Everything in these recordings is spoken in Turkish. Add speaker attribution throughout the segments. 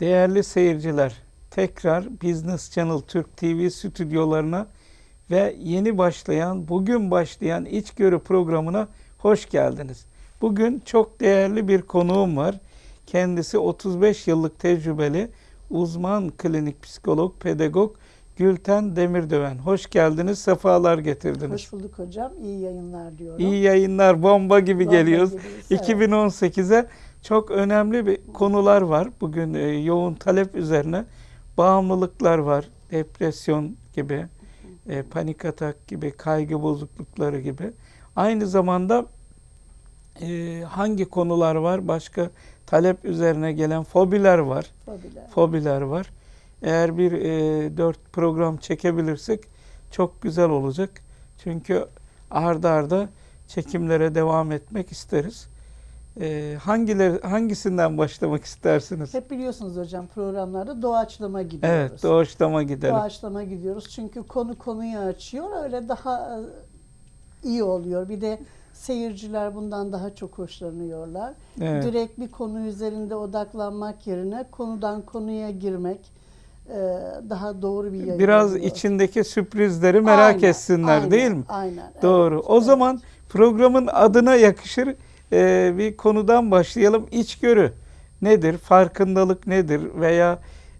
Speaker 1: Değerli seyirciler, tekrar Business Channel Türk TV stüdyolarına ve yeni başlayan, bugün başlayan İçgörü programına hoş geldiniz. Bugün çok değerli bir konuğum var. Kendisi 35 yıllık tecrübeli uzman klinik psikolog, pedagog Gülten Demirdöven. Hoş geldiniz, sefalar getirdiniz.
Speaker 2: Hoş bulduk hocam. İyi yayınlar diyorum.
Speaker 1: İyi yayınlar, bomba gibi
Speaker 2: Bomba
Speaker 1: geliyoruz.
Speaker 2: gibiyiz, evet.
Speaker 1: 2018'e çok önemli bir konular var. Bugün e, yoğun talep üzerine bağımlılıklar var. Depresyon gibi, e, panik atak gibi, kaygı bozuklukları gibi. Aynı zamanda e, hangi konular var? Başka talep üzerine gelen fobiler var.
Speaker 2: Fobiler.
Speaker 1: Fobiler var. Eğer bir e, dört program çekebilirsek çok güzel olacak. Çünkü arda arda çekimlere devam etmek isteriz. E, hangileri hangisinden başlamak istersiniz?
Speaker 2: Hep biliyorsunuz hocam programlarda doğaçlama gidiyoruz.
Speaker 1: Evet, doğaçlama gidelim.
Speaker 2: Doğaçlama gidiyoruz. Çünkü konu konuyu açıyor. Öyle daha e, iyi oluyor. Bir de seyirciler bundan daha çok hoşlanıyorlar.
Speaker 1: Evet.
Speaker 2: Direkt bir konu üzerinde odaklanmak yerine konudan konuya girmek e, daha doğru bir yayın
Speaker 1: Biraz
Speaker 2: oluyor.
Speaker 1: içindeki sürprizleri merak
Speaker 2: Aynen,
Speaker 1: etsinler
Speaker 2: aynen,
Speaker 1: değil mi?
Speaker 2: Aynen. evet,
Speaker 1: Doğru. O
Speaker 2: evet.
Speaker 1: zaman programın adına yakışır e, bir konudan başlayalım. İçgörü nedir? Farkındalık nedir? Veya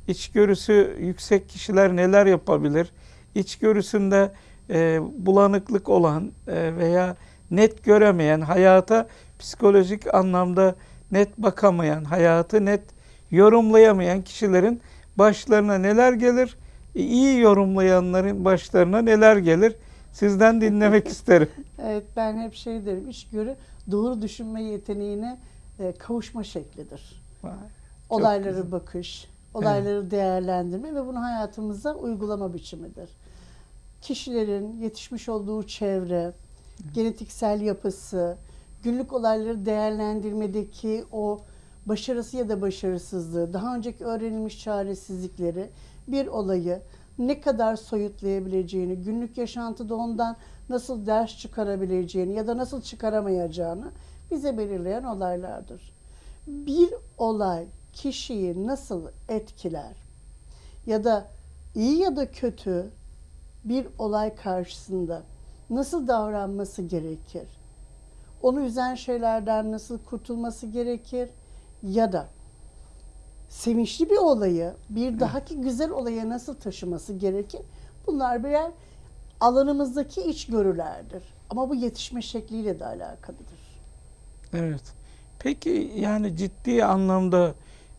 Speaker 1: içgörüsü yüksek kişiler neler yapabilir? İçgörüsünde e, bulanıklık olan e, veya net göremeyen, hayata psikolojik anlamda net bakamayan, hayatı net yorumlayamayan kişilerin başlarına neler gelir? E, iyi yorumlayanların başlarına neler gelir? Sizden dinlemek isterim.
Speaker 2: Evet ben hep şey derim içgörü doğru düşünme yeteneğine e, kavuşma şeklidir. Olayları
Speaker 1: güzel.
Speaker 2: bakış, olayları değerlendirme ve bunu hayatımıza uygulama biçimidir. Kişilerin yetişmiş olduğu çevre, genetiksel yapısı, günlük olayları değerlendirmedeki o başarısı ya da başarısızlığı, daha önceki öğrenilmiş çaresizlikleri, bir olayı ne kadar soyutlayabileceğini, günlük yaşantıda ondan nasıl ders çıkarabileceğini ya da nasıl çıkaramayacağını bize belirleyen olaylardır. Bir olay kişiyi nasıl etkiler ya da iyi ya da kötü bir olay karşısında nasıl davranması gerekir? Onu üzen şeylerden nasıl kurtulması gerekir? Ya da sevinçli bir olayı bir dahaki güzel olaya nasıl taşıması gerekir? Bunlar birer alanımızdaki içgörülerdir. Ama bu yetişme şekliyle de alakalıdır.
Speaker 1: Evet. Peki yani ciddi anlamda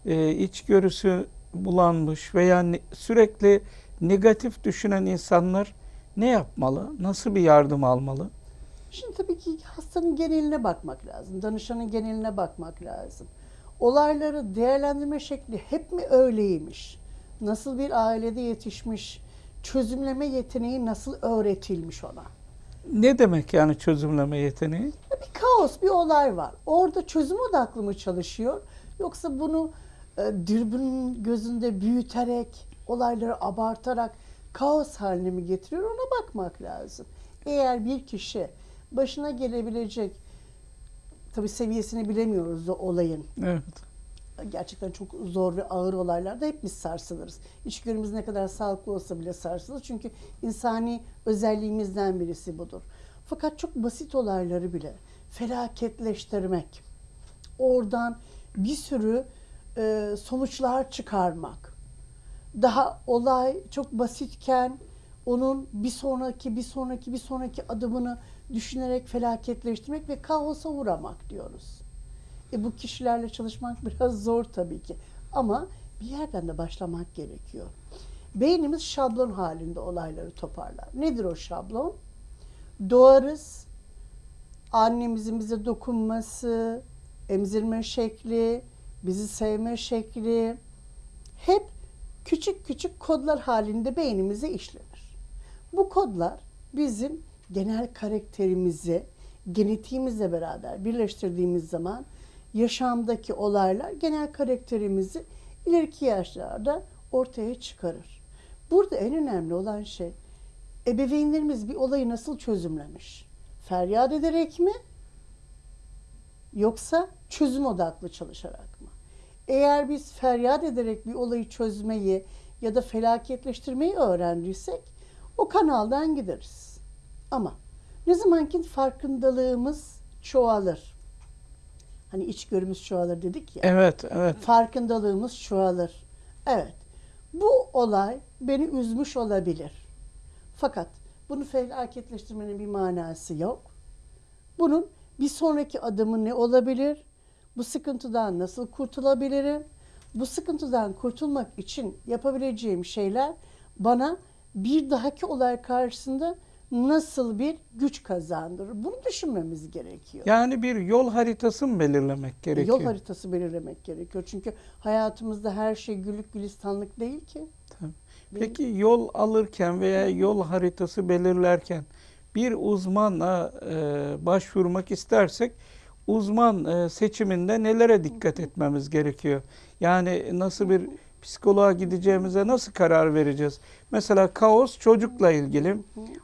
Speaker 1: e, içgörüsü bulanmış veya ne- sürekli negatif düşünen insanlar ne yapmalı? Nasıl bir yardım almalı?
Speaker 2: Şimdi tabii ki hastanın geneline bakmak lazım. Danışanın geneline bakmak lazım. Olayları değerlendirme şekli hep mi öyleymiş? Nasıl bir ailede yetişmiş? Çözümleme yeteneği nasıl öğretilmiş ona?
Speaker 1: Ne demek yani çözümleme yeteneği?
Speaker 2: Bir kaos, bir olay var. Orada çözüm odaklı mı çalışıyor? Yoksa bunu e, dürbünün gözünde büyüterek, olayları abartarak kaos haline mi getiriyor? Ona bakmak lazım. Eğer bir kişi başına gelebilecek, tabii seviyesini bilemiyoruz o olayın.
Speaker 1: Evet.
Speaker 2: Gerçekten çok zor ve ağır olaylarda hep biz sarsılırız. İçgörümüz ne kadar sağlıklı olsa bile sarsılır. Çünkü insani özelliğimizden birisi budur. Fakat çok basit olayları bile felaketleştirmek, oradan bir sürü e, sonuçlar çıkarmak, daha olay çok basitken onun bir sonraki bir sonraki bir sonraki adımını düşünerek felaketleştirmek ve kaosa uğramak diyoruz. E bu kişilerle çalışmak biraz zor tabii ki. Ama bir yerden de başlamak gerekiyor. Beynimiz şablon halinde olayları toparlar. Nedir o şablon? Doğarız. Annemizin bize dokunması, emzirme şekli, bizi sevme şekli hep küçük küçük kodlar halinde beynimize işlenir. Bu kodlar bizim genel karakterimizi genetiğimizle beraber birleştirdiğimiz zaman yaşamdaki olaylar genel karakterimizi ileriki yaşlarda ortaya çıkarır. Burada en önemli olan şey ebeveynlerimiz bir olayı nasıl çözümlemiş? Feryat ederek mi? Yoksa çözüm odaklı çalışarak mı? Eğer biz feryat ederek bir olayı çözmeyi ya da felaketleştirmeyi öğrendiysek o kanaldan gideriz. Ama ne zamanki farkındalığımız çoğalır. Hani içgörümüz çoğalır dedik ya.
Speaker 1: Evet, evet.
Speaker 2: Farkındalığımız çoğalır. Evet. Bu olay beni üzmüş olabilir. Fakat bunu felaketleştirmenin bir manası yok. Bunun bir sonraki adımı ne olabilir? Bu sıkıntıdan nasıl kurtulabilirim? Bu sıkıntıdan kurtulmak için yapabileceğim şeyler bana bir dahaki olay karşısında nasıl bir güç kazandırır? Bunu düşünmemiz gerekiyor.
Speaker 1: Yani bir yol haritası mı belirlemek gerekiyor?
Speaker 2: Yol haritası belirlemek gerekiyor. Çünkü hayatımızda her şey güllük gülistanlık değil ki.
Speaker 1: Tabii. Peki yol alırken veya yol haritası belirlerken bir uzmana e, başvurmak istersek uzman e, seçiminde nelere dikkat etmemiz gerekiyor? Yani nasıl bir psikoloğa gideceğimize nasıl karar vereceğiz? Mesela kaos çocukla ilgili,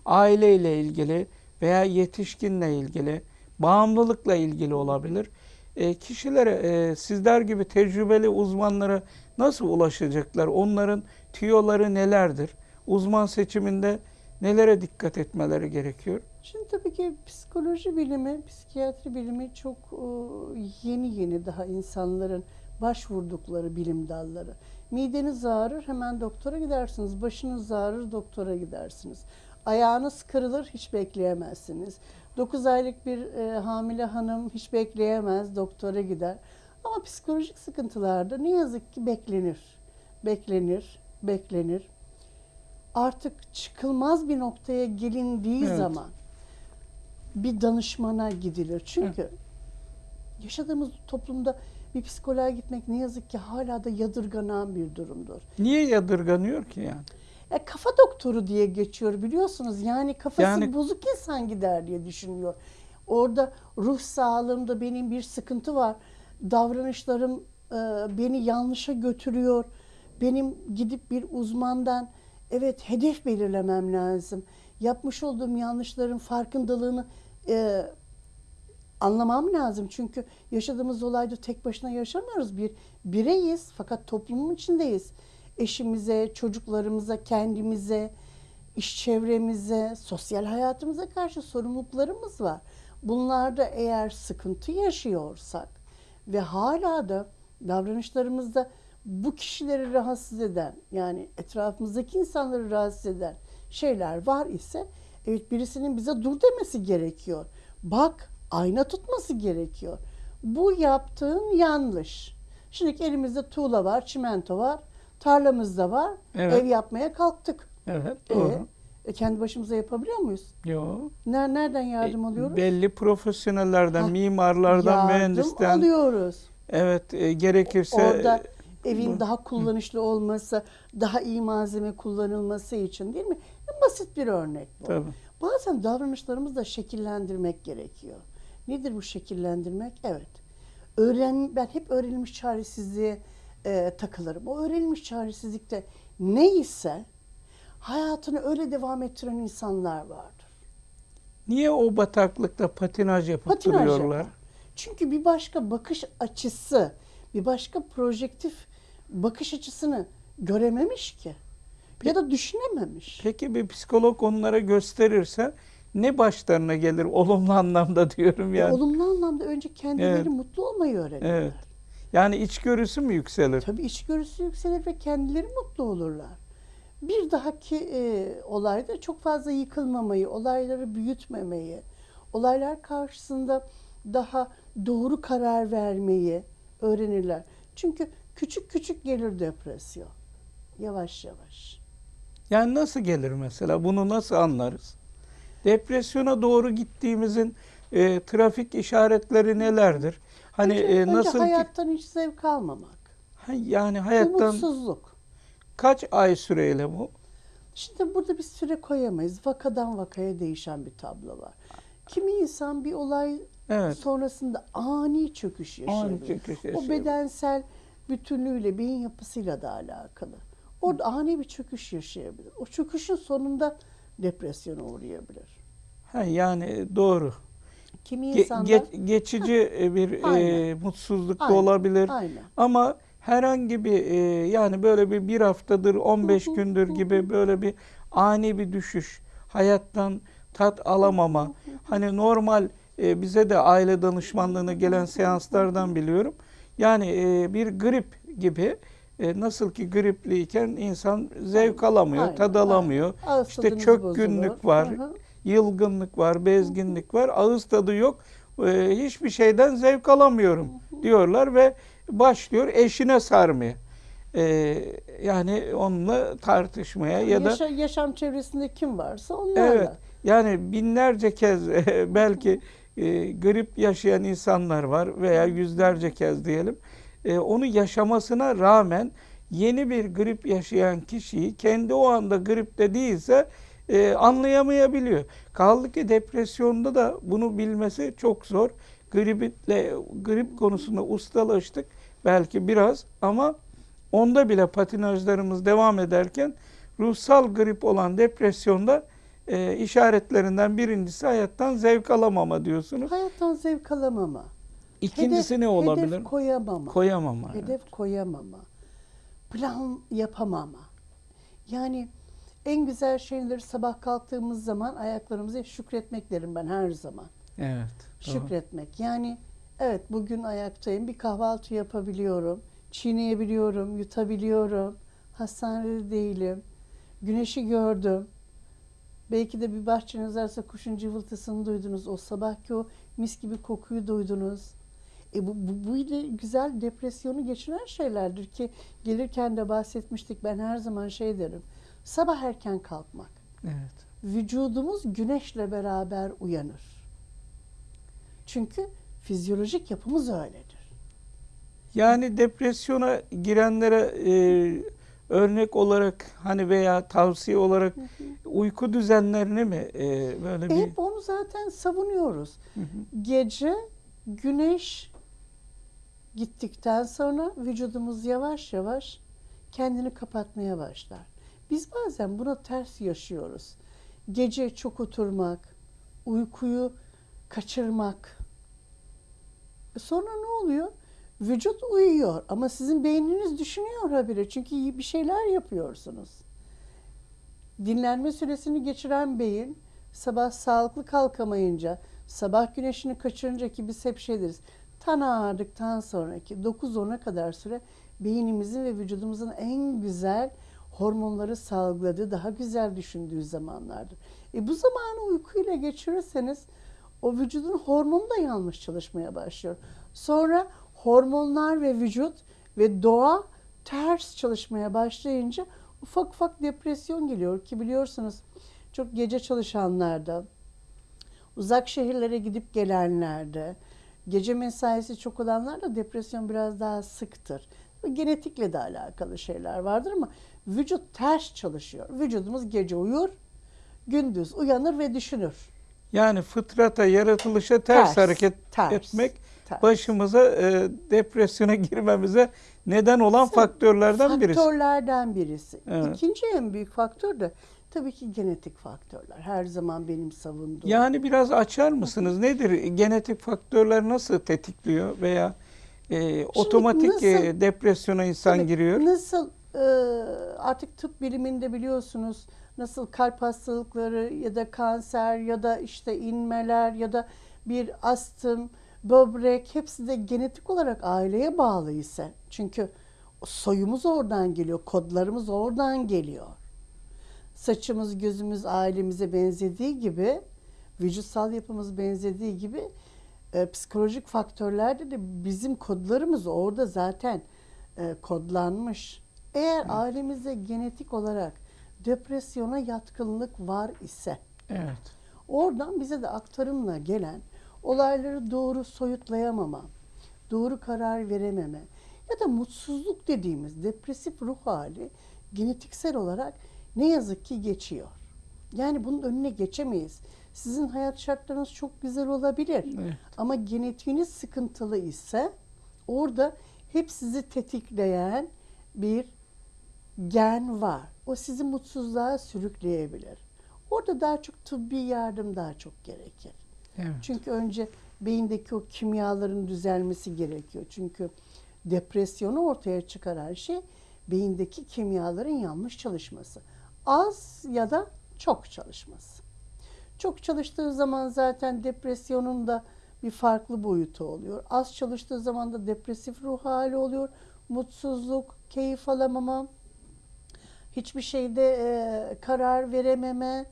Speaker 1: aileyle ilgili veya yetişkinle ilgili, bağımlılıkla ilgili olabilir. E, kişilere e, sizler gibi tecrübeli uzmanlara nasıl ulaşacaklar? Onların tüyoları nelerdir? Uzman seçiminde nelere dikkat etmeleri gerekiyor?
Speaker 2: Şimdi tabii ki psikoloji bilimi, psikiyatri bilimi çok e, yeni yeni daha insanların başvurdukları bilim dalları. Mideniz ağrır hemen doktora gidersiniz. Başınız ağrır doktora gidersiniz. Ayağınız kırılır hiç bekleyemezsiniz. 9 aylık bir e, hamile hanım hiç bekleyemez doktora gider. Ama psikolojik sıkıntılarda ne yazık ki beklenir. Beklenir, beklenir. Artık çıkılmaz bir noktaya gelindiği
Speaker 1: Evet.
Speaker 2: zaman bir danışmana gidilir. Çünkü yaşadığımız toplumda bir psikoloğa gitmek ne yazık ki hala da yadırganan bir durumdur.
Speaker 1: Niye yadırganıyor ki yani?
Speaker 2: E, kafa doktoru diye geçiyor biliyorsunuz. Yani kafası
Speaker 1: Yani-
Speaker 2: bozuk insan gider diye düşünüyor. Orada ruh sağlığımda benim bir sıkıntı var. Davranışlarım e, beni yanlışa götürüyor. Benim gidip bir uzmandan evet hedef belirlemem lazım. Yapmış olduğum yanlışların farkındalığını e, anlamam lazım. Çünkü yaşadığımız olayda tek başına yaşamıyoruz. Bir bireyiz fakat toplumun içindeyiz. Eşimize, çocuklarımıza, kendimize, iş çevremize, sosyal hayatımıza karşı sorumluluklarımız var. Bunlarda eğer sıkıntı yaşıyorsak ve hala da davranışlarımızda bu kişileri rahatsız eden yani etrafımızdaki insanları rahatsız eden şeyler var ise evet birisinin bize dur demesi gerekiyor. Bak ayna tutması gerekiyor. Bu yaptığın yanlış. Şimdi elimizde tuğla var, çimento var, tarlamızda var.
Speaker 1: Evet.
Speaker 2: Ev yapmaya kalktık.
Speaker 1: Evet, doğru.
Speaker 2: e, kendi başımıza yapabiliyor muyuz?
Speaker 1: Yo.
Speaker 2: Ner- Nereden yardım
Speaker 1: E,
Speaker 2: alıyoruz?
Speaker 1: Belli profesyonellerden,
Speaker 2: Ha,
Speaker 1: mimarlardan,
Speaker 2: yardım
Speaker 1: mühendisten.
Speaker 2: alıyoruz.
Speaker 1: Evet, e, gerekirse
Speaker 2: Orada evin
Speaker 1: bu-
Speaker 2: daha kullanışlı olması, daha iyi malzeme kullanılması için değil mi? Basit bir örnek bu.
Speaker 1: tabii.
Speaker 2: Bazen davranışlarımızı da şekillendirmek gerekiyor. Nedir bu şekillendirmek? Evet. Öğren, ben hep öğrenilmiş çaresizliğe e, takılırım. O öğrenilmiş çaresizlikte neyse hayatını öyle devam ettiren insanlar vardır.
Speaker 1: Niye o bataklıkta patinaj yapıp
Speaker 2: Patinaj
Speaker 1: duruyorlar?
Speaker 2: yapar. Çünkü bir başka bakış açısı, bir başka projektif bakış açısını görememiş ki. Ya da düşünememiş.
Speaker 1: Peki bir psikolog onlara gösterirse ne başlarına gelir olumlu anlamda diyorum yani.
Speaker 2: Olumlu anlamda önce kendileri
Speaker 1: Evet.
Speaker 2: mutlu olmayı öğrenirler.
Speaker 1: Evet. Yani içgörüsü mü yükselir?
Speaker 2: Tabii içgörüsü yükselir ve kendileri mutlu olurlar. Bir dahaki e, olayda çok fazla yıkılmamayı, olayları büyütmemeyi, olaylar karşısında daha doğru karar vermeyi öğrenirler. Çünkü küçük küçük gelir depresyon. Yavaş yavaş.
Speaker 1: Yani nasıl gelir mesela? Bunu nasıl anlarız? Depresyona doğru gittiğimizin e, trafik işaretleri nelerdir? Hani
Speaker 2: önce,
Speaker 1: e,
Speaker 2: önce
Speaker 1: nasıl ki
Speaker 2: hayattan hiç zevk almamak.
Speaker 1: Ha, yani hayattan
Speaker 2: Umutsuzluk.
Speaker 1: kaç ay süreyle bu?
Speaker 2: Şimdi burada bir süre koyamayız. Vakadan vakaya değişen bir tablo var. Kimi insan bir olay
Speaker 1: Evet.
Speaker 2: sonrasında ani çöküş yaşayabilir.
Speaker 1: Ani çöküş
Speaker 2: O
Speaker 1: yaşayabilir.
Speaker 2: bedensel bütünlüğüyle, beyin yapısıyla da alakalı. Orada ani bir çöküş yaşayabilir. O çöküşün sonunda depresyona uğrayabilir.
Speaker 1: Ha, yani doğru.
Speaker 2: Kimi
Speaker 1: Ge-
Speaker 2: insanlar
Speaker 1: ge- geçici e, bir e,
Speaker 2: Aynen.
Speaker 1: mutsuzluk da
Speaker 2: Aynen.
Speaker 1: olabilir.
Speaker 2: aynen.
Speaker 1: Ama herhangi bir e, yani böyle bir bir haftadır 15 gündür gibi böyle bir ani bir düşüş hayattan tat alamama hani normal e, bize de aile danışmanlığına gelen seanslardan biliyorum yani e, bir grip gibi e, nasıl ki gripliyken insan zevk alamıyor
Speaker 2: Aynen,
Speaker 1: tad alamıyor
Speaker 2: Ağız
Speaker 1: işte çökkünlük
Speaker 2: bozulur.
Speaker 1: var
Speaker 2: Hı hı.
Speaker 1: Yılgınlık var bezginlik var ağız tadı yok e, hiçbir şeyden zevk alamıyorum diyorlar ve başlıyor eşine sarmaya. E, yani onunla tartışmaya ya da
Speaker 2: Yaşa- yaşam çevresinde kim varsa onlarla.
Speaker 1: evet yani binlerce kez belki e, grip yaşayan insanlar var veya yüzlerce kez diyelim. E, onu yaşamasına rağmen yeni bir grip yaşayan kişiyi kendi o anda gripte değilse e, anlayamayabiliyor. Kaldı ki depresyonda da bunu bilmesi çok zor. Griple, grip konusunda ustalaştık belki biraz ama onda bile patinajlarımız devam ederken ruhsal grip olan depresyonda e, işaretlerinden birincisi hayattan zevk alamama diyorsunuz.
Speaker 2: Hayattan zevk alamama.
Speaker 1: İkincisi
Speaker 2: Hedef-
Speaker 1: ne olabilir?
Speaker 2: Hedef koyamama.
Speaker 1: Koyamama. evet.
Speaker 2: Hedef koyamama. Plan yapamama. Yani en güzel şeyleri sabah kalktığımız zaman ayaklarımıza şükretmek derim ben her zaman.
Speaker 1: Evet. doğru.
Speaker 2: Şükretmek. Yani evet bugün ayaktayım. Bir kahvaltı yapabiliyorum. Çiğneyebiliyorum, yutabiliyorum. Hastanede değilim. Güneşi gördüm. Belki de bir bahçeniz varsa kuşun cıvıltısını duydunuz. O sabahki o mis gibi kokuyu duydunuz. E bu, bu, bu ile güzel depresyonu geçiren şeylerdir ki gelirken de bahsetmiştik. Ben her zaman şey derim. Sabah erken kalkmak.
Speaker 1: Evet.
Speaker 2: Vücudumuz güneşle beraber uyanır. Çünkü fizyolojik yapımız öyledir.
Speaker 1: Yani depresyona girenlere e, örnek olarak hani veya tavsiye olarak uyku düzenlerini mi e, böyle
Speaker 2: E
Speaker 1: bir
Speaker 2: hep onu zaten savunuyoruz.
Speaker 1: Hı hı.
Speaker 2: Gece güneş gittikten sonra vücudumuz yavaş yavaş kendini kapatmaya başlar. Biz bazen buna ters yaşıyoruz. Gece çok oturmak, uykuyu kaçırmak. E Sonra ne oluyor? Vücut uyuyor ama sizin beyniniz düşünüyor habire çünkü bir şeyler yapıyorsunuz. Dinlenme süresini geçiren beyin sabah sağlıklı kalkamayınca, sabah güneşini kaçırınca ki biz hep şey deriz. Tan ağardıktan sonraki 9-10'a kadar süre beynimizin ve vücudumuzun en güzel hormonları salgıladığı, daha güzel düşündüğü zamanlardır. E bu zamanı uykuyla geçirirseniz o vücudun hormonu da yanlış çalışmaya başlıyor. Sonra hormonlar ve vücut ve doğa ters çalışmaya başlayınca ufak ufak depresyon geliyor ki biliyorsunuz çok gece çalışanlarda, uzak şehirlere gidip gelenlerde, gece mesaisi çok olanlarda depresyon biraz daha sıktır. Genetikle de alakalı şeyler vardır ama vücut ters çalışıyor. Vücudumuz gece uyur, gündüz uyanır ve düşünür.
Speaker 1: yani fıtrata, yaratılışa ters,
Speaker 2: Ters,
Speaker 1: hareket
Speaker 2: ters,
Speaker 1: etmek
Speaker 2: ters.
Speaker 1: başımıza e, depresyona girmemize neden olan faktörlerden birisi.
Speaker 2: Faktörlerden birisi.
Speaker 1: Evet.
Speaker 2: İkinci en büyük faktör de tabii ki genetik faktörler. Her zaman benim savunduğum.
Speaker 1: Yani biraz açar mısınız? Nedir? Genetik faktörler nasıl tetikliyor veya e, otomatik
Speaker 2: nasıl-
Speaker 1: e, depresyona insan
Speaker 2: Tabii
Speaker 1: giriyor?
Speaker 2: Nasıl artık tıp biliminde biliyorsunuz nasıl kalp hastalıkları ya da kanser ya da işte inmeler ya da bir astım, böbrek hepsi de genetik olarak aileye bağlı ise. Çünkü soyumuz oradan geliyor, kodlarımız oradan geliyor. Saçımız, gözümüz ailemize benzediği gibi, vücutsal yapımız benzediği gibi e, psikolojik faktörlerde de bizim kodlarımız orada zaten e, kodlanmış. Eğer ailemizde genetik olarak depresyona yatkınlık var ise
Speaker 1: Evet.
Speaker 2: oradan bize de aktarımla gelen olayları doğru soyutlayamama, doğru karar verememe ya da mutsuzluk dediğimiz depresif ruh hali genetiksel olarak ne yazık ki geçiyor. Yani bunun önüne geçemeyiz. Sizin hayat şartlarınız çok güzel olabilir.
Speaker 1: Evet.
Speaker 2: Ama genetiğiniz sıkıntılı ise orada hep sizi tetikleyen bir gen var. O sizi mutsuzluğa sürükleyebilir. Orada daha çok tıbbi yardım daha çok gerekir.
Speaker 1: Evet.
Speaker 2: Çünkü önce beyindeki o kimyaların düzelmesi gerekiyor. Çünkü depresyonu ortaya çıkaran şey beyindeki kimyaların yanlış çalışması. Az ya da çok çalışması. Çok çalıştığı zaman zaten depresyonun da bir farklı boyutu oluyor. Az çalıştığı zaman da depresif ruh hali oluyor. Mutsuzluk, keyif alamama, hiçbir şeyde e, karar verememe,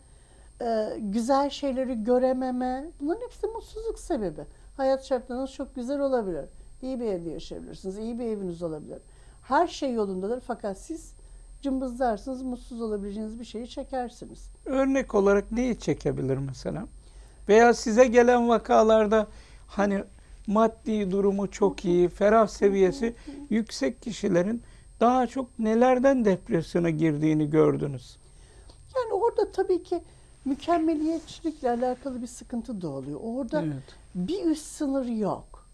Speaker 2: e, güzel şeyleri görememe. Bunların hepsi mutsuzluk sebebi. Hayat şartlarınız çok güzel olabilir. İyi bir evde yaşayabilirsiniz, iyi bir eviniz olabilir. Her şey yolundadır fakat siz cımbızlarsınız, mutsuz olabileceğiniz bir şeyi çekersiniz.
Speaker 1: Örnek olarak neyi çekebilir mesela? Veya size gelen vakalarda hani maddi durumu çok iyi, ferah seviyesi yüksek kişilerin daha çok nelerden depresyona girdiğini gördünüz.
Speaker 2: Yani orada tabii ki mükemmeliyetçilikle alakalı bir sıkıntı da oluyor. Orada
Speaker 1: Evet.
Speaker 2: bir üst sınır yok.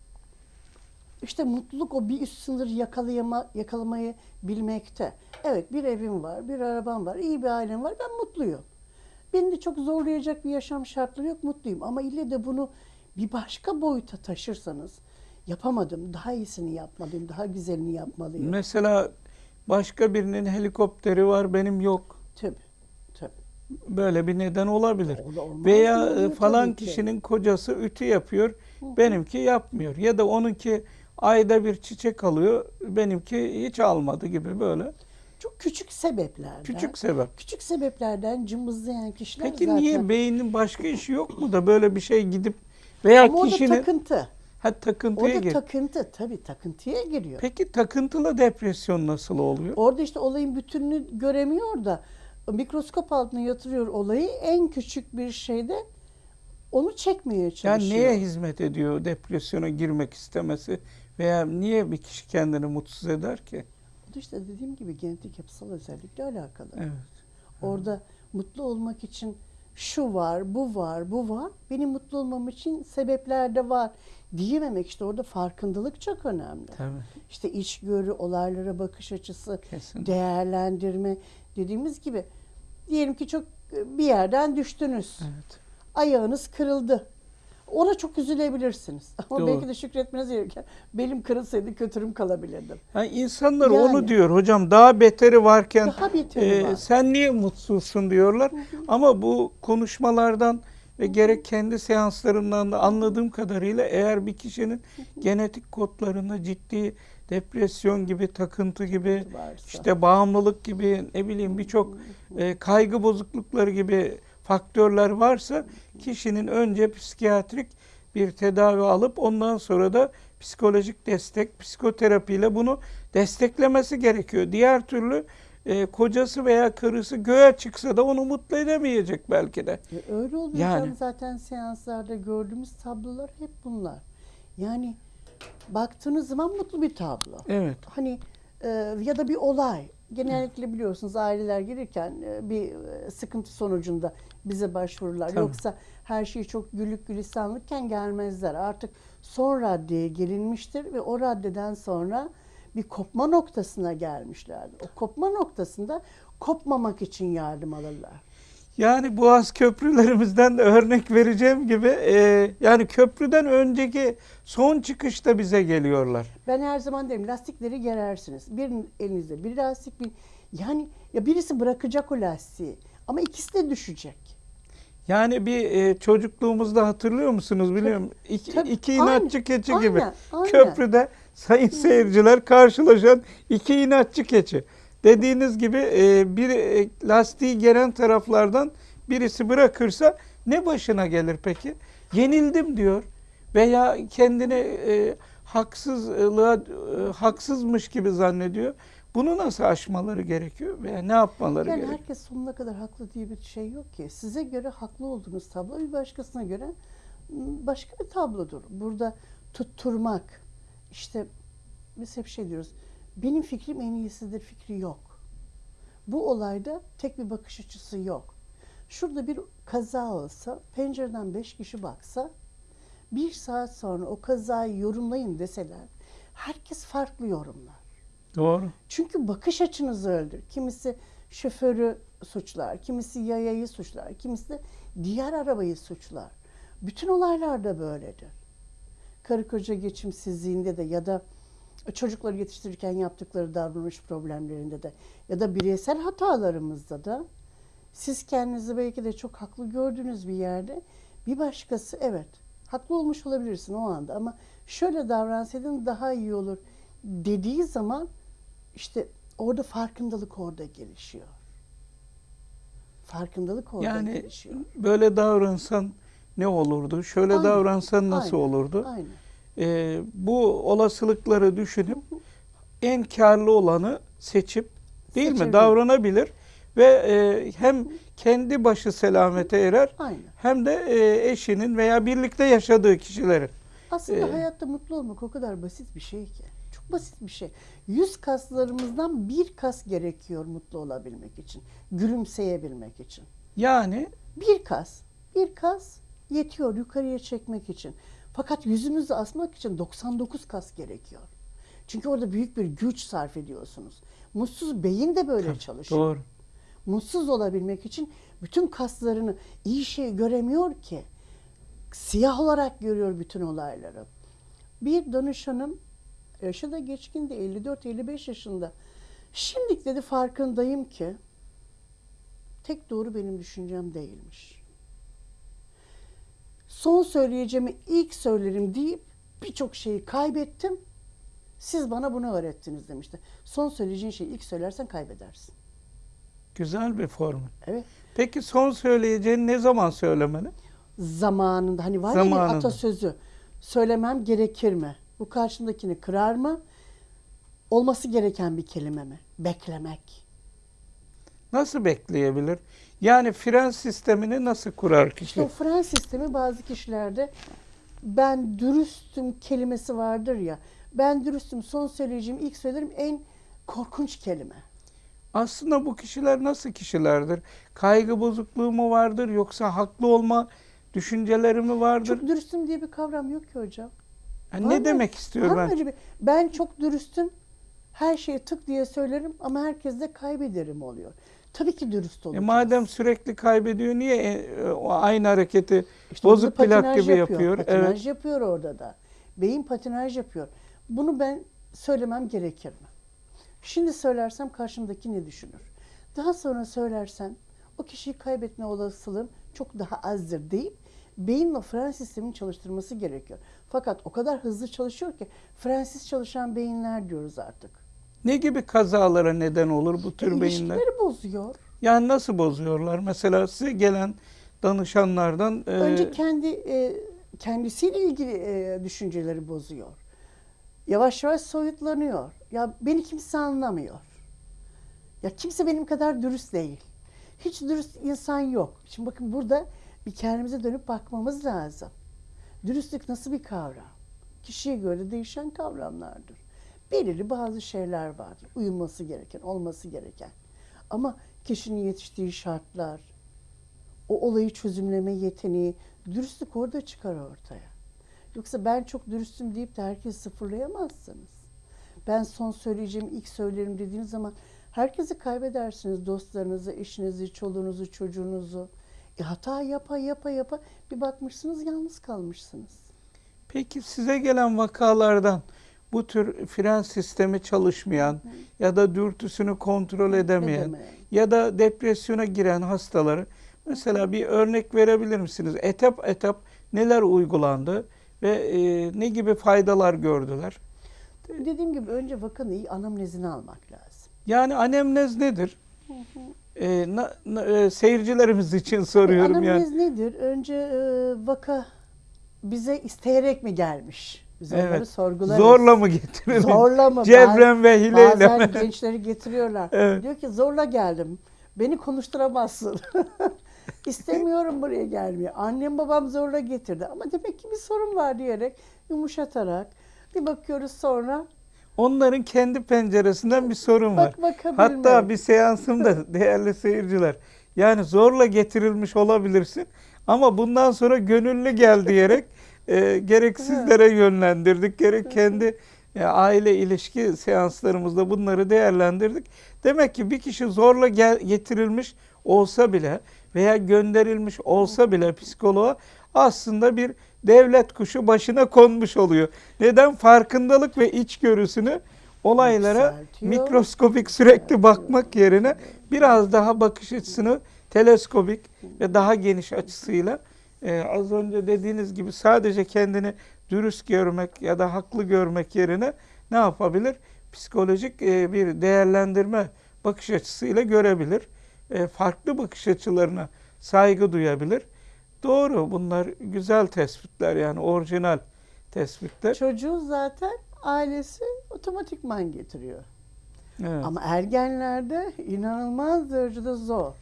Speaker 2: İşte mutluluk o bir üst sınır yakalayama, yakalamayı bilmekte. Evet bir evim var, bir arabam var, iyi bir ailem var, ben mutluyum. Beni de çok zorlayacak bir yaşam şartları yok, mutluyum. Ama ille de bunu bir başka boyuta taşırsanız, yapamadım, daha iyisini yapmalıyım, daha güzelini yapmalıyım.
Speaker 1: Mesela başka birinin helikopteri var benim yok.
Speaker 2: Tabii, tabii.
Speaker 1: Böyle bir neden olabilir.
Speaker 2: Olmaz
Speaker 1: Veya
Speaker 2: mı?
Speaker 1: e, falan
Speaker 2: tabii ki.
Speaker 1: kişinin kocası ütü yapıyor, benimki yapmıyor. Ya da onunki ayda bir çiçek alıyor, benimki hiç almadı gibi böyle.
Speaker 2: Çok küçük sebeplerden.
Speaker 1: Küçük sebep.
Speaker 2: Küçük sebeplerden cımbızlayan kişiler
Speaker 1: Peki
Speaker 2: zaten...
Speaker 1: niye beynin başka işi yok mu da böyle bir şey gidip veya
Speaker 2: Ama
Speaker 1: kişinin
Speaker 2: takıntı.
Speaker 1: Ha takıntıya
Speaker 2: Orada
Speaker 1: gir.
Speaker 2: takıntı tabii takıntıya giriyor.
Speaker 1: Peki takıntılı depresyon nasıl oluyor?
Speaker 2: Orada işte olayın bütününü göremiyor da mikroskop altına yatırıyor olayı en küçük bir şeyde onu çekmeye
Speaker 1: Yani
Speaker 2: çalışıyor.
Speaker 1: neye hizmet ediyor depresyona girmek istemesi veya niye bir kişi kendini mutsuz eder ki?
Speaker 2: Bu da işte dediğim gibi genetik yapısal özellikle alakalı.
Speaker 1: Evet.
Speaker 2: Orada mutlu olmak için şu var, bu var, bu var. Benim mutlu olmam için sebepler de var diyememek işte orada farkındalık çok önemli.
Speaker 1: Tabii.
Speaker 2: İşte içgörü, olaylara bakış açısı,
Speaker 1: Kesin.
Speaker 2: değerlendirme dediğimiz gibi diyelim ki çok e, bir yerden düştünüz.
Speaker 1: Evet.
Speaker 2: Ayağınız kırıldı. Ona çok üzülebilirsiniz. Ama
Speaker 1: Doğru.
Speaker 2: belki de şükretmeniz gereken belim kırılsaydı kötürüm kalabilirdim.
Speaker 1: Yani insanlar
Speaker 2: Yani.
Speaker 1: onu diyor hocam daha beteri varken
Speaker 2: Daha beteri
Speaker 1: e,
Speaker 2: var.
Speaker 1: sen niye mutsuzsun diyorlar. Ama bu konuşmalardan ve gerek kendi seanslarımdan da anladığım kadarıyla eğer bir kişinin genetik kodlarında ciddi depresyon gibi, takıntı gibi,
Speaker 2: Varsa.
Speaker 1: işte bağımlılık gibi ne bileyim birçok e, kaygı bozuklukları gibi faktörler varsa kişinin önce psikiyatrik bir tedavi alıp ondan sonra da psikolojik destek, psikoterapiyle bunu desteklemesi gerekiyor. Diğer türlü e, kocası veya karısı göğe çıksa da onu mutlu edemeyecek belki de.
Speaker 2: E, öyle oluyor
Speaker 1: Yani.
Speaker 2: canım. zaten seanslarda gördüğümüz tablolar hep bunlar. Yani baktığınız zaman mutlu bir tablo.
Speaker 1: Evet.
Speaker 2: Hani e, ya da bir olay. Genellikle biliyorsunuz aileler gelirken e, bir e, sıkıntı sonucunda bize başvururlar.
Speaker 1: Tabii.
Speaker 2: Yoksa her şey çok güllük gülistanlıkken gelmezler. Artık son raddeye gelinmiştir ve o raddeden sonra bir kopma noktasına gelmişlerdir. O kopma noktasında kopmamak için yardım alırlar.
Speaker 1: Yani Boğaz köprülerimizden de örnek vereceğim gibi e, yani köprüden önceki son çıkışta bize geliyorlar.
Speaker 2: Ben her zaman derim lastikleri gerersiniz. Bir elinizde bir lastik bir yani ya birisi bırakacak o lastiği ama ikisi de düşecek.
Speaker 1: Yani bir e, çocukluğumuzda hatırlıyor musunuz bilmiyorum. İki,
Speaker 2: Tabii,
Speaker 1: iki
Speaker 2: aynen,
Speaker 1: inatçı keçi
Speaker 2: aynen,
Speaker 1: gibi.
Speaker 2: aynen.
Speaker 1: Köprüde sayın seyirciler karşılaşan iki inatçı keçi. Dediğiniz gibi e, bir e, lastiği gelen taraflardan birisi bırakırsa ne başına gelir peki? Yenildim diyor veya kendini e, haksızlığa e, haksızmış gibi zannediyor. Bunu nasıl aşmaları gerekiyor veya ne yapmaları
Speaker 2: Yani
Speaker 1: gerekiyor?
Speaker 2: herkes sonuna kadar haklı diye bir şey yok ki. Size göre haklı olduğunuz tablo bir başkasına göre m, başka bir tablodur. Burada tutturmak, işte biz hep şey diyoruz, benim fikrim en iyisidir fikri yok. Bu olayda tek bir bakış açısı yok. Şurada bir kaza olsa, pencereden beş kişi baksa, bir saat sonra o kazayı yorumlayın deseler, herkes farklı yorumlar.
Speaker 1: Doğru.
Speaker 2: Çünkü bakış açınızı öldür. Kimisi şoförü suçlar, kimisi yayayı suçlar, kimisi de diğer arabayı suçlar. Bütün olaylar da böyledir. Karı koca geçimsizliğinde de ya da çocukları yetiştirirken yaptıkları davranış problemlerinde de ya da bireysel hatalarımızda da siz kendinizi belki de çok haklı gördüğünüz bir yerde bir başkası evet haklı olmuş olabilirsin o anda ama şöyle davransaydın daha iyi olur dediği zaman işte orada farkındalık orada gelişiyor. Farkındalık orada
Speaker 1: Yani
Speaker 2: gelişiyor.
Speaker 1: böyle davransan ne olurdu? Şöyle
Speaker 2: Aynen,
Speaker 1: davransan nasıl
Speaker 2: aynen,
Speaker 1: olurdu?
Speaker 2: Aynen.
Speaker 1: Ee, bu olasılıkları düşünüp en karlı olanı seçip değil mi
Speaker 2: Seçebilir.
Speaker 1: davranabilir ve e, hem kendi başı selamete erer
Speaker 2: Aynen.
Speaker 1: hem de e, eşinin veya birlikte yaşadığı kişilerin.
Speaker 2: Aslında
Speaker 1: Ee,
Speaker 2: hayatta mutlu olmak o kadar basit bir şey ki. Çok basit bir şey. Yüz kaslarımızdan bir kas gerekiyor mutlu olabilmek için. Gülümseyebilmek için.
Speaker 1: Yani
Speaker 2: Bir kas, bir kas yetiyor yukarıya çekmek için. Fakat yüzümüzü asmak için 99 kas gerekiyor. Çünkü orada büyük bir güç sarf ediyorsunuz. Mutsuz beyin de böyle çalışıyor.
Speaker 1: doğru.
Speaker 2: Mutsuz olabilmek için bütün kaslarını iyi şey göremiyor ki. Siyah olarak görüyor bütün olayları. Bir danışanım yaşı da geçkin de 54-55 yaşında. Şimdi dedi farkındayım ki tek doğru benim düşüncem değilmiş. Son söyleyeceğimi ilk söylerim deyip birçok şeyi kaybettim. Siz bana bunu öğrettiniz demişti. Son söyleyeceğin şeyi ilk söylersen kaybedersin.
Speaker 1: Güzel bir formül.
Speaker 2: Evet.
Speaker 1: Peki son söyleyeceğini ne zaman söylemeli?
Speaker 2: zamanında hani var ya
Speaker 1: Zamanında.
Speaker 2: bir atasözü söylemem gerekir mi? Bu karşımdakini kırar mı? Olması gereken bir kelime mi? Beklemek.
Speaker 1: Nasıl bekleyebilir? Yani fren sistemini nasıl kurar kişi?
Speaker 2: İşte o fren sistemi bazı kişilerde ben dürüstüm kelimesi vardır ya. Ben dürüstüm son söyleyeceğim ilk söylerim en korkunç kelime.
Speaker 1: Aslında bu kişiler nasıl kişilerdir? Kaygı bozukluğu mu vardır yoksa haklı olma düşünceleri mi vardır?
Speaker 2: Çok dürüstüm diye bir kavram yok ki hocam.
Speaker 1: Yani
Speaker 2: Var
Speaker 1: ne
Speaker 2: mı?
Speaker 1: demek istiyor
Speaker 2: Var mı
Speaker 1: ben?
Speaker 2: öyle bir- Ben çok dürüstüm. Her şeyi tık diye söylerim ama herkes de kaybederim oluyor. Tabii ki dürüst
Speaker 1: E
Speaker 2: olacağız.
Speaker 1: madem sürekli kaybediyor niye e, o aynı hareketi
Speaker 2: İşte
Speaker 1: bozuk plak gibi yapıyor?
Speaker 2: Patinaj
Speaker 1: Evet.
Speaker 2: yapıyor orada da. Beyin patinaj yapıyor. Bunu ben söylemem gerekir mi? Şimdi söylersem karşımdaki ne düşünür? Daha sonra söylersem o kişiyi kaybetme olasılığım çok daha azdır deyip beyin fren sistemini çalıştırması gerekiyor. Fakat o kadar hızlı çalışıyor ki frensiz çalışan beyinler diyoruz artık.
Speaker 1: Ne gibi kazalara neden olur bu tür beyinler?
Speaker 2: ilişkileri bozuyor.
Speaker 1: Yani nasıl bozuyorlar? Mesela size gelen danışanlardan e,
Speaker 2: Önce kendi e, kendisiyle ilgili e, düşünceleri bozuyor. Yavaş yavaş soyutlanıyor. Ya beni kimse anlamıyor. Ya kimse benim kadar dürüst değil. Hiç dürüst insan yok. Şimdi bakın burada bir kendimize dönüp bakmamız lazım. Dürüstlük nasıl bir kavram? Kişiye göre değişen kavramlardır. Belirli bazı şeyler vardır. Uyulması gereken, olması gereken. Ama kişinin yetiştiği şartlar, o olayı çözümleme yeteneği, dürüstlük orada çıkar ortaya. Yoksa ben çok dürüstüm deyip de herkesi sıfırlayamazsınız. Ben son söyleyeceğim ilk söylerim dediğiniz zaman herkesi kaybedersiniz. Dostlarınızı, eşinizi, çoluğunuzu, çocuğunuzu. E hata yapa yapa yapa bir bakmışsınız yalnız kalmışsınız.
Speaker 1: Peki size gelen vakalardan bu tür fren sistemi çalışmayan ya da dürtüsünü kontrol edemeyen
Speaker 2: Edemeyen.
Speaker 1: ya da depresyona giren hastaları mesela bir örnek verebilir misiniz? Etap etap neler uygulandı ve e, ne gibi faydalar gördüler?
Speaker 2: Dediğim gibi önce vakanın iyi anamnezini almak lazım.
Speaker 1: Yani anemnez nedir? E, na- na- e, seyircilerimiz için soruyorum yani.
Speaker 2: Anamnez nedir? Önce e, vaka bize isteyerek mi gelmiş? Biz onları
Speaker 1: Evet.
Speaker 2: sorgularız.
Speaker 1: Zorla mı getirildi?
Speaker 2: Zorla mı?
Speaker 1: Cebren ve hileyle
Speaker 2: Bazen
Speaker 1: mi?
Speaker 2: gençleri getiriyorlar.
Speaker 1: Evet.
Speaker 2: Diyor ki zorla geldim. Beni konuşturamazsın. İstemiyorum buraya gelmeyi. Annem babam zorla getirdi. Ama demek ki bir sorun var diyerek yumuşatarak bir bakıyoruz sonra
Speaker 1: Onların kendi penceresinden bir sorun var.
Speaker 2: bak.
Speaker 1: Hatta bir seansımda değerli seyirciler yani zorla getirilmiş olabilirsin ama bundan sonra gönüllü gel diyerek e, gerek sizlere yönlendirdik gerek kendi e, aile ilişki seanslarımızda bunları değerlendirdik. Demek ki bir kişi zorla gel, getirilmiş olsa bile veya gönderilmiş olsa bile psikoloğa aslında bir devlet kuşu başına konmuş oluyor. Neden? Farkındalık ve içgörüsünü olaylara
Speaker 2: Yükseltiyor.
Speaker 1: mikroskopik sürekli bakmak yerine biraz daha bakış açısını teleskopik ve daha geniş açısıyla e, az önce dediğiniz gibi sadece kendini dürüst görmek ya da haklı görmek yerine ne yapabilir? Psikolojik e, bir değerlendirme bakış açısıyla görebilir. E, farklı bakış açılarına saygı duyabilir. Doğru bunlar güzel tespitler yani orijinal tespitler.
Speaker 2: Çocuğu zaten ailesi otomatikman getiriyor.
Speaker 1: Evet.
Speaker 2: Ama ergenlerde inanılmaz derecede zor.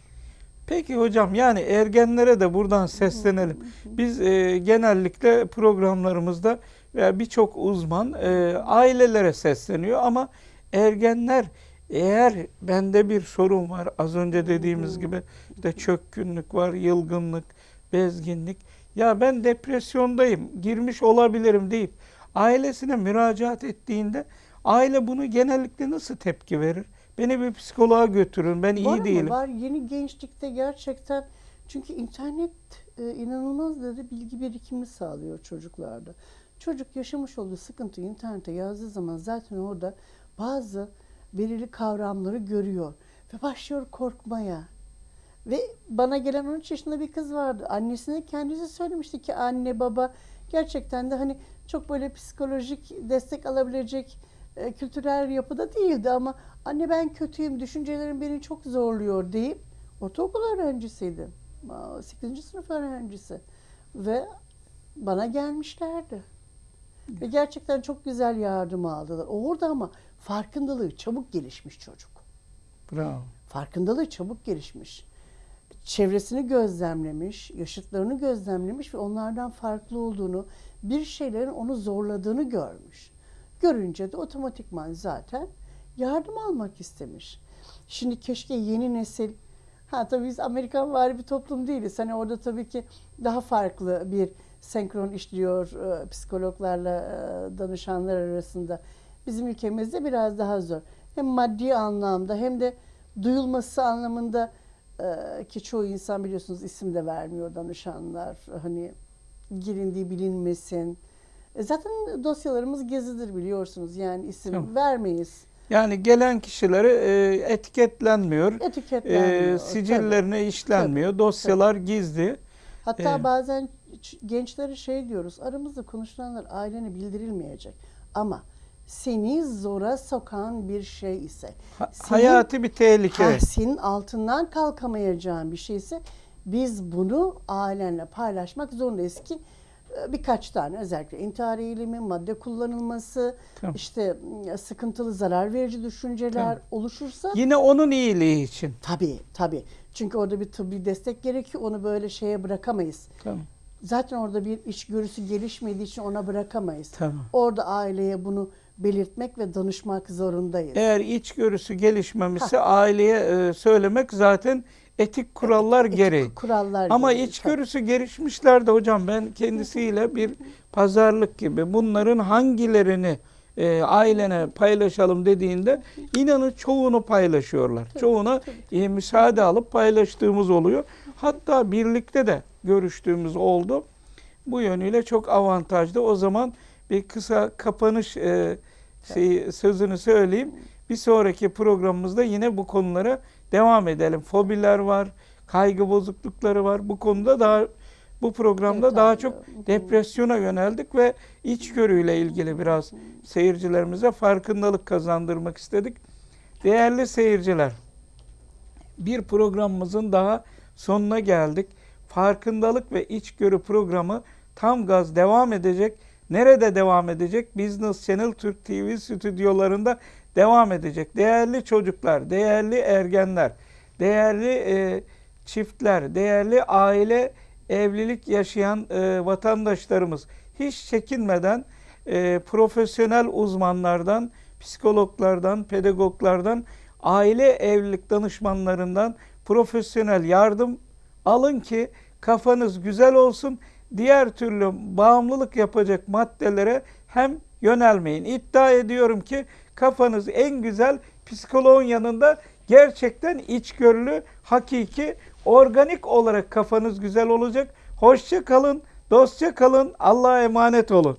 Speaker 1: Peki hocam yani ergenlere de buradan seslenelim. Biz e, genellikle programlarımızda veya birçok uzman e, ailelere sesleniyor ama ergenler eğer bende bir sorun var az önce dediğimiz gibi işte çökkünlük var, yılgınlık, bezginlik ya ben depresyondayım, girmiş olabilirim deyip ailesine müracaat ettiğinde aile bunu genellikle nasıl tepki verir? Beni bir psikoloğa götürün, ben iyi
Speaker 2: var
Speaker 1: değilim.
Speaker 2: Mı? Var yeni gençlikte gerçekten çünkü internet e, inanılmaz derece bilgi birikimi sağlıyor çocuklarda. Çocuk yaşamış olduğu sıkıntıyı internete yazdığı zaman zaten orada bazı belirli kavramları görüyor ve başlıyor korkmaya. Ve bana gelen 13 yaşında bir kız vardı. Annesine kendisi söylemişti ki anne baba gerçekten de hani çok böyle psikolojik destek alabilecek e, kültürel yapıda değildi ama anne ben kötüyüm, düşüncelerim beni çok zorluyor deyip ortaokul öğrencisiydi. 8. sınıf öğrencisi ve bana gelmişlerdi. Ve gerçekten çok güzel yardım aldılar. Orada ama farkındalığı çabuk gelişmiş çocuk.
Speaker 1: Bravo.
Speaker 2: Farkındalığı çabuk gelişmiş. Çevresini gözlemlemiş, yaşıtlarını gözlemlemiş ve onlardan farklı olduğunu, bir şeylerin onu zorladığını görmüş. Görünce de otomatikman zaten yardım almak istemiş. Şimdi keşke yeni nesil, ha tabii biz Amerikan vari bir toplum değiliz. Hani orada tabii ki daha farklı bir senkron işliyor e, psikologlarla e, danışanlar arasında. Bizim ülkemizde biraz daha zor. Hem maddi anlamda hem de duyulması anlamında e, ki çoğu insan biliyorsunuz isim de vermiyor danışanlar. Hani girindiği bilinmesin. E, zaten dosyalarımız gezidir biliyorsunuz. Yani isim
Speaker 1: Tamam.
Speaker 2: vermeyiz.
Speaker 1: Yani gelen kişileri e, etiketlenmiyor,
Speaker 2: Etiketlenmiyor.
Speaker 1: e, sicillerine işlenmiyor,
Speaker 2: Tabii,
Speaker 1: dosyalar gizli.
Speaker 2: Hatta
Speaker 1: Evet.
Speaker 2: bazen gençlere şey diyoruz. Aramızda konuşulanlar ailene bildirilmeyecek. Ama seni zora sokan bir şey ise, senin-
Speaker 1: hayati bir tehlike.
Speaker 2: ha, senin altından kalkamayacağın bir şeyse biz bunu ailenle paylaşmak zorundayız ki e, birkaç tane özellikle intihar eğilimi, madde kullanılması,
Speaker 1: Tamam.
Speaker 2: işte sıkıntılı zarar verici düşünceler
Speaker 1: Tamam.
Speaker 2: oluşursa
Speaker 1: Yine onun iyiliği için.
Speaker 2: tabii tabii. Çünkü orada bir tıbbi destek gerekiyor. Onu böyle şeye bırakamayız.
Speaker 1: Tamam.
Speaker 2: Zaten orada bir içgörüsü gelişmediği için ona bırakamayız.
Speaker 1: Tamam.
Speaker 2: Orada aileye bunu belirtmek ve danışmak zorundayız.
Speaker 1: Eğer içgörüsü gelişmemişse aileye e, söylemek zaten etik kurallar
Speaker 2: Etik
Speaker 1: gereği.
Speaker 2: kurallar
Speaker 1: Ama
Speaker 2: gereği,
Speaker 1: içgörüsü gelişmişler de hocam ben kendisiyle bir pazarlık gibi bunların hangilerini e, ailene paylaşalım dediğinde inanın çoğunu paylaşıyorlar. Çoğuna e, müsaade alıp paylaştığımız oluyor. Hatta birlikte de görüştüğümüz oldu. Bu yönüyle çok avantajlı. O zaman bir kısa kapanış e, şeyi, sözünü söyleyeyim. Bir sonraki programımızda yine bu konulara devam edelim. Fobiler var, kaygı bozuklukları var. Bu konuda daha bu programda daha
Speaker 2: Detaylı.
Speaker 1: çok depresyona yöneldik ve içgörüyle ilgili biraz seyircilerimize farkındalık kazandırmak istedik. Değerli seyirciler, bir programımızın daha sonuna geldik. Farkındalık ve içgörü programı tam gaz devam edecek. Nerede devam edecek? Business Channel Türk TV stüdyolarında devam edecek. Değerli çocuklar, değerli ergenler, değerli e, çiftler, değerli aile evlilik yaşayan e, vatandaşlarımız hiç çekinmeden e, profesyonel uzmanlardan, psikologlardan, pedagoglardan, aile evlilik danışmanlarından profesyonel yardım alın ki kafanız güzel olsun. Diğer türlü bağımlılık yapacak maddelere hem yönelmeyin. İddia ediyorum ki kafanız en güzel psikoloğun yanında gerçekten içgörülü, hakiki, organik olarak kafanız güzel olacak. Hoşça kalın, Dostça kalın. Allah'a emanet olun.